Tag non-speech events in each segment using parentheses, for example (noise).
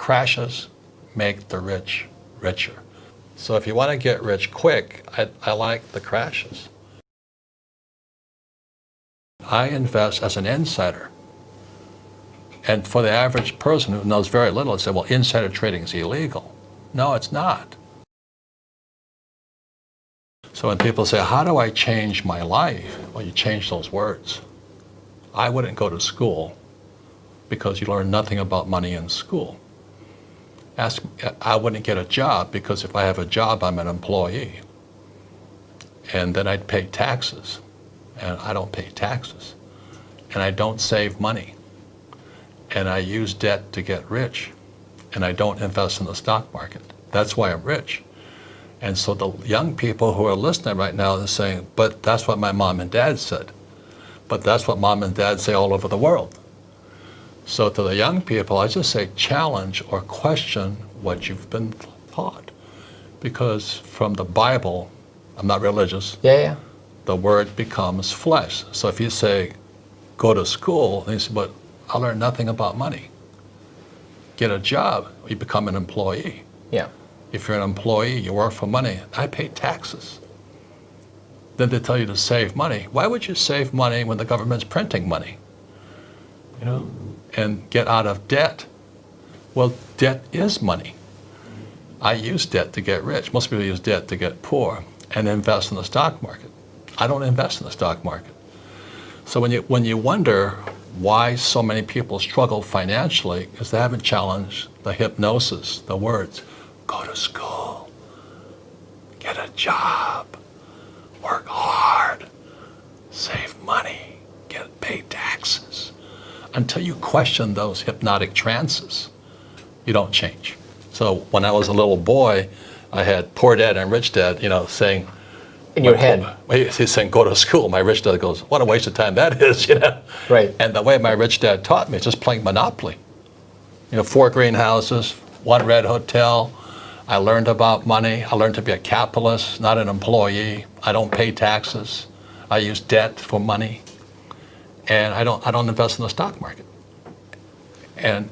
crashes make the rich richer. So if you want to get rich quick, I, I like the crashes. I invest as an insider. And for the average person who knows very little, they say, well, insider trading is illegal. No, it's not. So when people say, how do I change my life? Well, you change those words. I wouldn't go to school because you learn nothing about money in school. Ask, I wouldn't get a job because if I have a job, I'm an employee. And then I'd pay taxes. And I don't pay taxes. And I don't save money. And I use debt to get rich. And I don't invest in the stock market. That's why I'm rich. And so the young people who are listening right now are saying, but that's what my mom and dad said. But that's what mom and dad say all over the world. So to the young people, I just say challenge or question what you've been taught. Because from the Bible, I'm not religious. Yeah, yeah. The word becomes flesh. So if you say, go to school, they say, but I learned nothing about money. Get a job, you become an employee. Yeah. If you're an employee, you work for money. I pay taxes. Then they tell you to save money. Why would you save money when the government's printing money? You know? And get out of debt. Well, debt is money. I use debt to get rich. Most people use debt to get poor and invest in the stock market. I don't invest in the stock market. So when you, when you wonder why so many people struggle financially is they haven't challenged the hypnosis, the words, go to school, get a job, work hard, save money, until you question those hypnotic trances, you don't change. So when I was a little boy, I had poor dad and rich dad, you know, saying, in your head. He's saying, go to school. My rich dad goes, what a waste of time that (laughs) is, you know. Right. And the way my rich dad taught me is just playing Monopoly. You know, four greenhouses, one red hotel. I learned about money. I learned to be a capitalist, not an employee. I don't pay taxes. I use debt for money and I don't, I don't invest in the stock market. And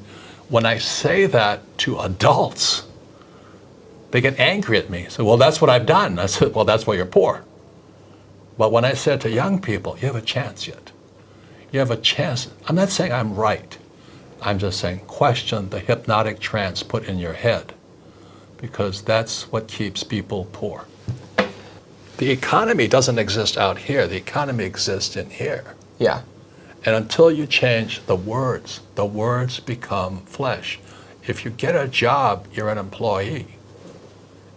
when I say that to adults, they get angry at me. So, well, that's what I've done. I said, (laughs) well, that's why you're poor. But when I said to young people, you have a chance yet. You have a chance. I'm not saying I'm right. I'm just saying question the hypnotic trance put in your head because that's what keeps people poor. The economy doesn't exist out here. The economy exists in here. Yeah. And until you change the words, the words become flesh. If you get a job, you're an employee.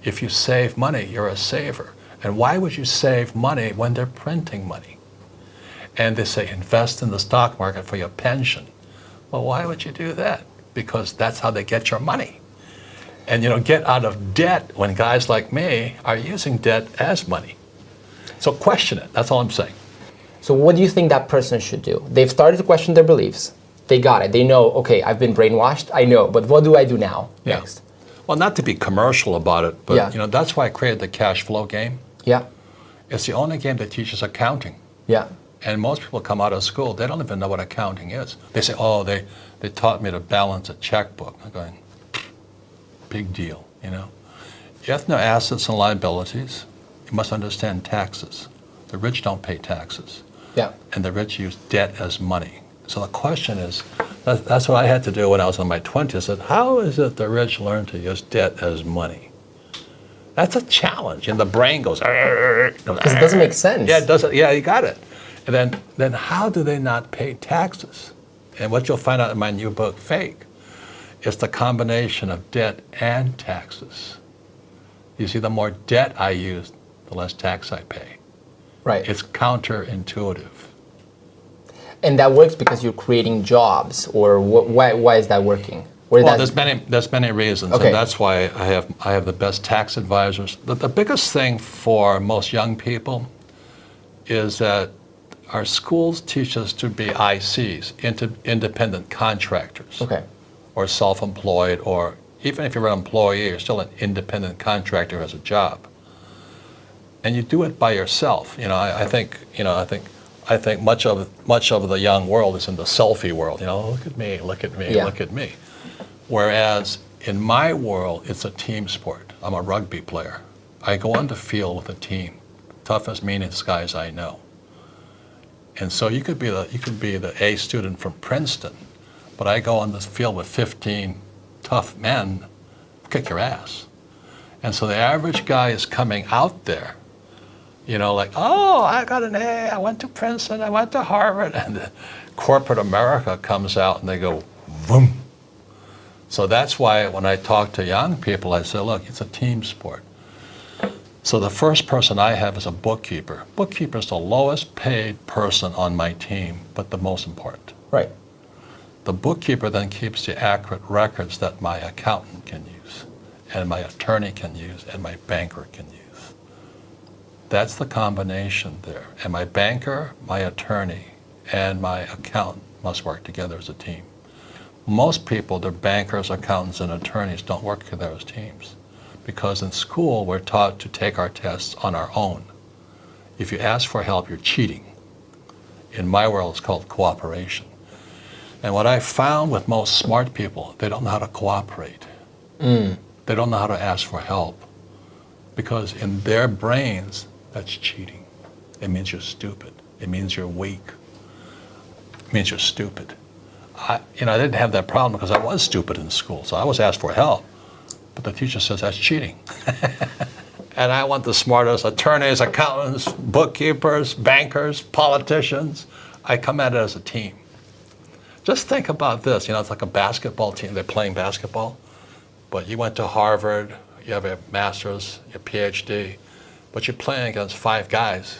If you save money, you're a saver. And why would you save money when they're printing money? And they say invest in the stock market for your pension. Well, why would you do that? Because that's how they get your money. And you know, get out of debt when guys like me are using debt as money. So question it, that's all I'm saying. So what do you think that person should do? They've started to question their beliefs. They got it. They know, okay, I've been brainwashed. I know, but what do I do now yeah. next? Well, not to be commercial about it, but yeah. you know that's why I created the cash flow game. Yeah. It's the only game that teaches accounting. Yeah. And most people come out of school, they don't even know what accounting is. They say, oh, they, they taught me to balance a checkbook. I'm going, big deal, you know. You have to know assets and liabilities. You must understand taxes. The rich don't pay taxes. Yeah. And the rich use debt as money. So the question is, that, that's what I had to do when I was in my 20s. I said, how is it the rich learn to use debt as money? That's a challenge. And the brain goes, because it doesn't make sense. Yeah, it doesn't. Yeah, you got it. And then, then how do they not pay taxes? And what you'll find out in my new book, Fake, is the combination of debt and taxes. You see, the more debt I use, the less tax I pay. Right. It's counterintuitive. And that works because you're creating jobs, or wh why, why is that working? Where well, there's many, there's many reasons, okay. and that's why I have, I have the best tax advisors. The, the biggest thing for most young people is that our schools teach us to be ICs, independent contractors, okay. or self-employed, or even if you're an employee, you're still an independent contractor who has a job and you do it by yourself. You know, I, I, think, you know, I think, I think much of much of the young world is in the selfie world. You know, look at me, look at me, yeah. look at me. Whereas in my world, it's a team sport. I'm a rugby player. I go on the field with a team, toughest, meanest guys I know. And so you could be the you could be the A student from Princeton, but I go on the field with 15 tough men, kick your ass. And so the average guy is coming out there, you know, like, oh, I got an A, I went to Princeton, I went to Harvard, and the corporate America comes out and they go, boom. So that's why when I talk to young people, I say, look, it's a team sport. So the first person I have is a bookkeeper. Bookkeeper is the lowest paid person on my team, but the most important. Right. The bookkeeper then keeps the accurate records that my accountant can use, and my attorney can use, and my banker can use. That's the combination there. And my banker, my attorney, and my accountant must work together as a team. Most people, their bankers, accountants, and attorneys don't work together as teams because in school we're taught to take our tests on our own. If you ask for help, you're cheating. In my world, it's called cooperation. And what I found with most smart people, they don't know how to cooperate. Mm. They don't know how to ask for help because in their brains, that's cheating. It means you're stupid. It means you're weak. It means you're stupid. I, you know, I didn't have that problem because I was stupid in school, so I was asked for help. But the teacher says that's cheating. (laughs) and I want the smartest attorneys, accountants, bookkeepers, bankers, politicians. I come at it as a team. Just think about this. You know, it's like a basketball team. They're playing basketball, but you went to Harvard, you have a master's, your PhD, but you're playing against five guys.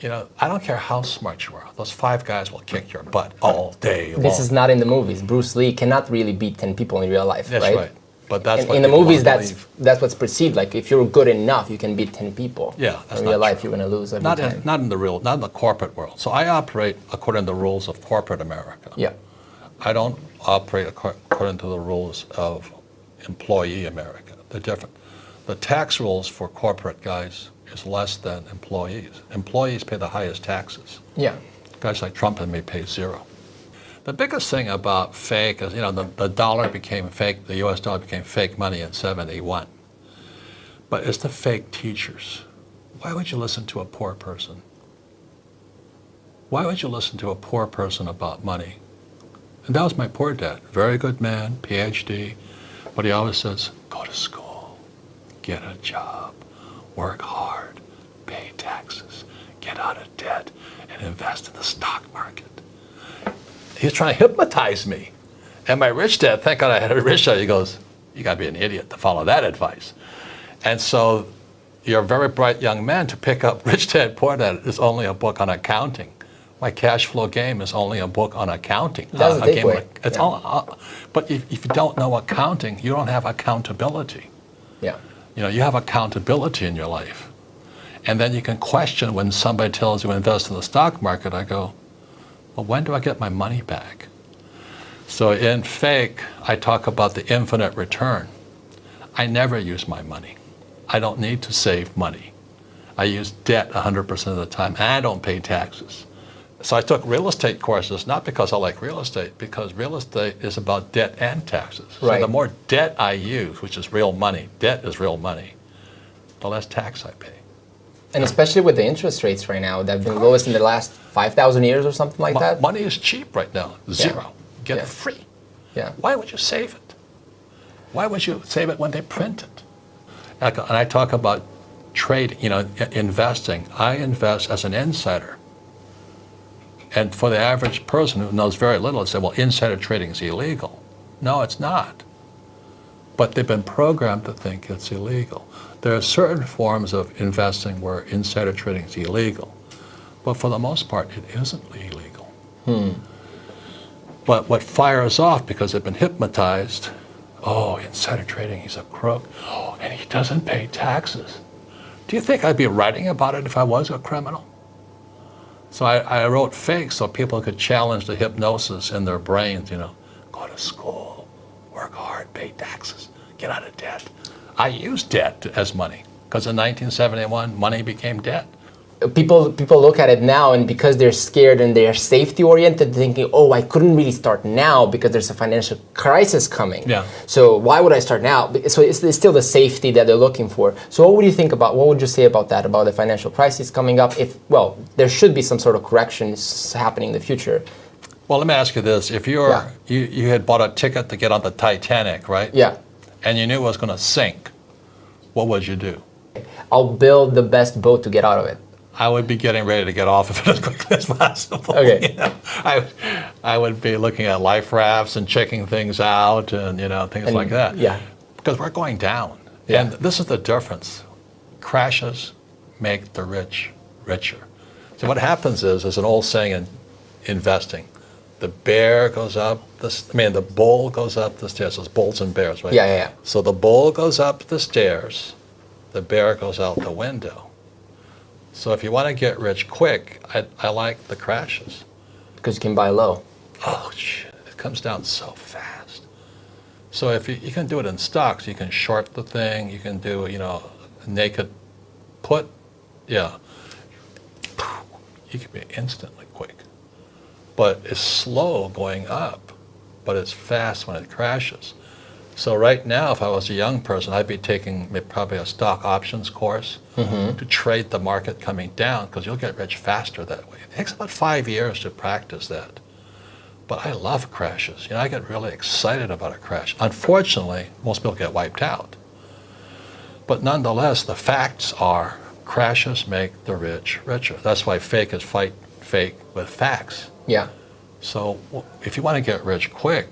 You know, I don't care how smart you are. Those five guys will kick your butt all day long. This is not in the movies. Bruce Lee cannot really beat 10 people in real life, right? That's right? right. But that's In, in the movies, that's believe. that's what's perceived. Like if you're good enough, you can beat 10 people. Yeah, that's in real life, true. you're going to lose every not time. in, not in the real, not in the corporate world. So I operate according to the rules of corporate America. yeah. I don't operate according to the rules of employee America. They're different. The tax rules for corporate guys is less than employees. Employees pay the highest taxes. Yeah. Guys like Trump and me pay zero. The biggest thing about fake is, you know, the, the dollar became fake, the US dollar became fake money in 71. But it's the fake teachers. Why would you listen to a poor person? Why would you listen to a poor person about money? And that was my poor dad. Very good man, PhD, but he always says, go to school, get a job, work hard, pay taxes, get out of debt, and invest in the stock market. He was trying to hypnotize me. And my rich dad, thank God I had a rich dad, he goes, you gotta be an idiot to follow that advice. And so you're a very bright young man to pick up (laughs) Rich Dad Poor Dad is only a book on accounting. My cash flow game is only a book on accounting. That's Uh, a game. It's Yeah. all, uh, but if, if you don't know accounting, you don't have accountability. Yeah. You know, you have accountability in your life. And then you can question when somebody tells you invest in the stock market. I go, well, when do I get my money back? So in fake, I talk about the infinite return. I never use my money. I don't need to save money. I use debt 100% of the time, I don't pay taxes. So I took real estate courses, not because I like real estate, because real estate is about debt and taxes. So Right. the more debt I use, which is real money, debt is real money, the less tax I pay. And especially with the interest rates right now, they've been lowest in the last 5,000 years or something like Mo- that. Money is cheap right now, zero. Get Yeah. it free. Yeah. Why would you save it? Why would you save it when they print it? And I- talk about trade, you know, investing. I invest as an insider. And for the average person who knows very little, they say, well, insider trading is illegal. No, it's not. But they've been programmed to think it's illegal. There are certain forms of investing where insider trading is illegal. But for the most part, it isn't illegal. Hmm. But what fires off because they've been hypnotized, oh, insider trading, he's a crook. Oh, and he doesn't pay taxes. Do you think I'd be writing about it if I was a criminal? So I, I wrote fake so people could challenge the hypnosis in their brains, you know, go to school, work hard, pay taxes, get out of debt. I used debt as money because in 1971, money became debt. People people look at it now and because they're scared and they're safety oriented thinking oh i couldn't really start now because there's a financial crisis coming Yeah. so why would i start now so it's, it's still the safety that they're looking for so what would you think about what would you say about that about the financial crisis coming up if well there should be some sort of corrections happening in the future Well, let me ask you this. If you're, Yeah. you, you had bought a ticket to get on the Titanic, right? yeah And you knew it was going to sink, what would you do? i'll build the best boat to get out of it I would be getting ready to get off of it as quickly as possible. Okay. you know? I, I would be looking at life rafts and checking things out and, you know, things And- like that. yeah. Because we're going down. Yeah. And this is the difference. Crashes make the rich richer. So what happens is, there's an old saying in investing, the bear goes up, the, I mean, the bull goes up the stairs. There's bulls and bears, right? Yeah, yeah, yeah. So the bull goes up the stairs, the bear goes out the window. So if you want to get rich quick, I, I like the crashes. because you can buy low Oh, shit, it comes down so fast. So if you, you can do it in stocks, you can short the thing, you can do, you know, naked put, yeah. You can be instantly quick. But it's slow going up, but it's fast when it crashes. So right now, if I was a young person, I'd be taking probably a stock options course mm-hmm. to trade the market coming down because you'll get rich faster that way. It takes about five years to practice that. But I love crashes. You know, I get really excited about a crash. Unfortunately, most people get wiped out. But nonetheless, the facts are crashes make the rich richer. That's why fake is fight fake with facts. yeah So if you want to get rich quick,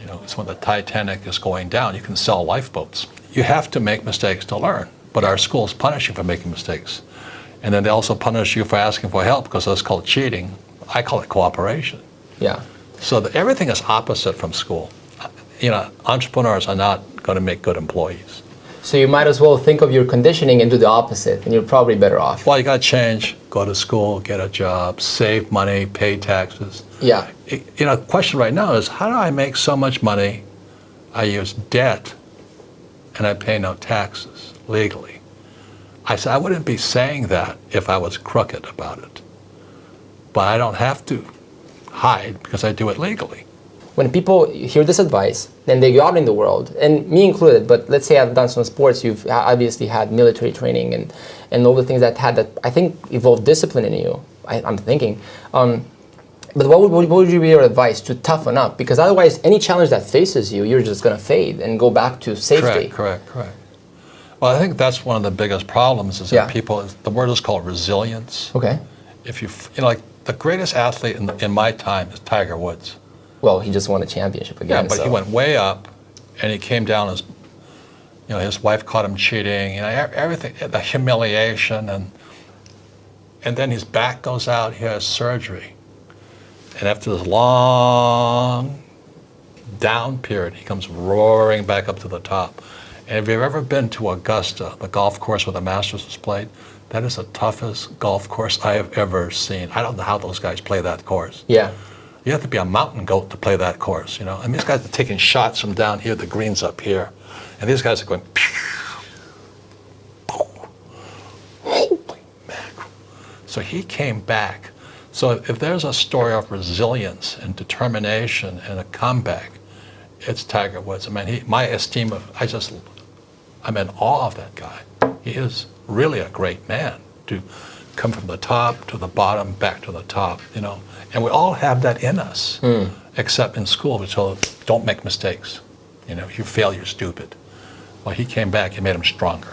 you know, it's when the Titanic is going down, you can sell lifeboats. You have to make mistakes to learn, but our schools punish you for making mistakes. And then they also punish you for asking for help because that's called cheating. I call it cooperation. yeah So that everything is opposite from school. You know, entrepreneurs are not going to make good employees. so you might as well think of your conditioning and do the opposite and you're probably better off Well, you got to change, go to school, get a job, save money, pay taxes. yeah you know, question right now is how do I make so much money? I use debt and I pay no taxes legally. I said I wouldn't be saying that if I was crooked about it. But I don't have to hide because I do it legally. when people hear this advice, then they go out in the world, and me included, but let's say I've done some sports, you've obviously had military training and, and all the things that had that, I think, evolved discipline in you, I, I'm thinking. Um, but what would, what would you be your advice to toughen up? Because otherwise, any challenge that faces you, you're just going to fade and go back to safety. Correct, correct, correct. Well, I think that's one of the biggest problems is Yeah. that people, the word is called resilience. Okay. If you, you know, like the greatest athlete in, in my time is Tiger Woods. Well, he just won a championship again. Yeah, but so. he went way up, and he came down as, you know, his wife caught him cheating. You know, everything, the humiliation, and and then his back goes out. He has surgery, and after this long down period, he comes roaring back up to the top. And if you've ever been to Augusta, the golf course where the Masters was played, that is the toughest golf course I have ever seen. I don't know how those guys play that course. Yeah. You have to be a mountain goat to play that course, you know. And these guys are taking shots from down here, the green's up here, and these guys are going. Holy mackerel! So he came back. So if there's a story of resilience and determination and a comeback, it's Tiger Woods. I mean, he, my esteem of, I just, I'm in awe of that guy. He is really a great man to come from the top to the bottom, back to the top, you know. And we all have that in us, hmm. except in school, we told don't make mistakes. You know, if you fail, you're stupid. Well, he came back, he made him stronger.